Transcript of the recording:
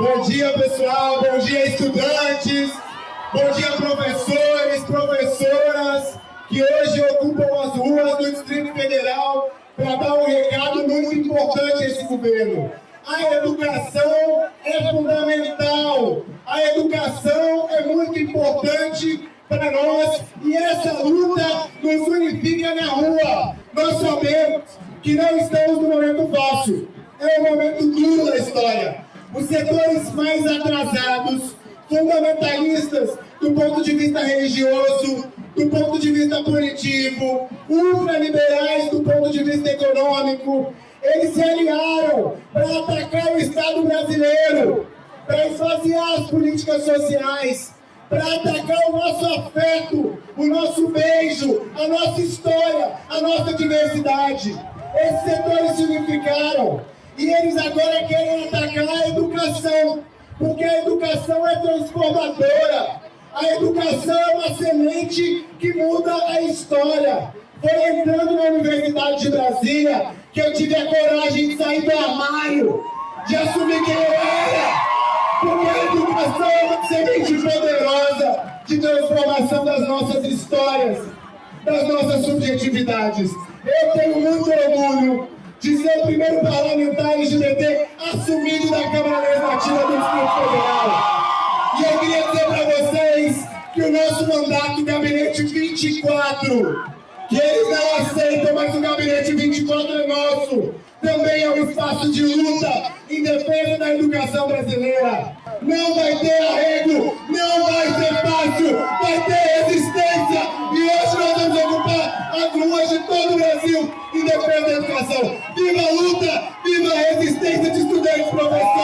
Bom dia, pessoal. Bom dia, estudantes. Bom dia, professores, professoras, que hoje ocupam as ruas do Distrito Federal para dar um recado muito importante a esse governo. A educação é fundamental. A educação é muito importante para nós e essa luta nos unifica na rua. Nós sabemos que não estamos no momento fácil. É um momento duro da história. Os setores mais atrasados, fundamentalistas do ponto de vista religioso, do ponto de vista punitivo, ultraliberais do ponto de vista econômico, eles se aliaram para atacar o Estado brasileiro, para esvaziar as políticas sociais, para atacar o nosso afeto, o nosso beijo, a nossa história, a nossa diversidade. Esses setores se unificaram e eles agora querem atacar a educação, porque a educação é transformadora. A educação é uma semente que muda a história. Foi entrando na Universidade de Brasília que eu tive a coragem de sair do armário, de assumir quem eu era. Porque a educação é uma semente poderosa de transformação das nossas histórias, das nossas subjetividades. Eu tenho muito orgulho é o primeiro parlamentar LGBT assumido da Câmara Legislativa do Distrito Federal. E eu queria dizer para vocês que o nosso mandato, o Gabinete 24, que eles não aceitam, mas o Gabinete 24 é nosso, também é um espaço de luta em defesa da educação brasileira. Não vai ter arrego, não vai ser fácil, vai ter resistência. E hoje nós vamos ocupar as ruas de todo o Brasil a educação. Viva a luta, viva a resistência de estudantes, professores.